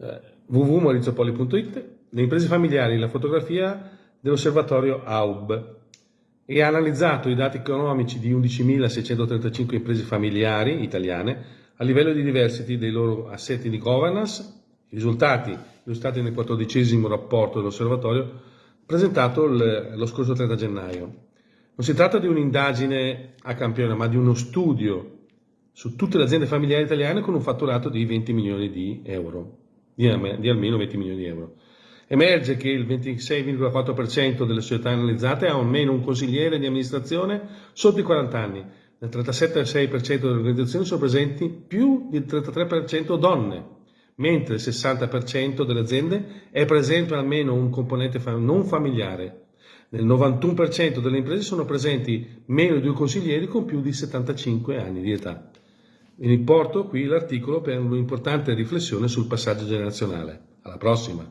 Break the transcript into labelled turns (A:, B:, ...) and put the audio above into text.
A: eh, www.maurizopoli.it, le imprese familiari, la fotografia dell'osservatorio AUB e ha analizzato i dati economici di 11.635 imprese familiari italiane a livello di diversity dei loro assetti di governance, i risultati illustrati nel quattordicesimo rapporto dell'osservatorio presentato lo scorso 30 gennaio. Non si tratta di un'indagine a campione, ma di uno studio su tutte le aziende familiari italiane con un fatturato di 20 milioni di euro, di, di almeno 20 milioni di euro. Emerge che il 26,4% delle società analizzate ha almeno un consigliere di amministrazione sotto i 40 anni. Nel 37,6% delle organizzazioni sono presenti più del 33% donne, mentre il 60% delle aziende è presente almeno un componente non familiare. Nel 91% delle imprese sono presenti meno di due consiglieri con più di 75 anni di età. Vi riporto qui l'articolo per un'importante riflessione sul passaggio generazionale. Alla prossima!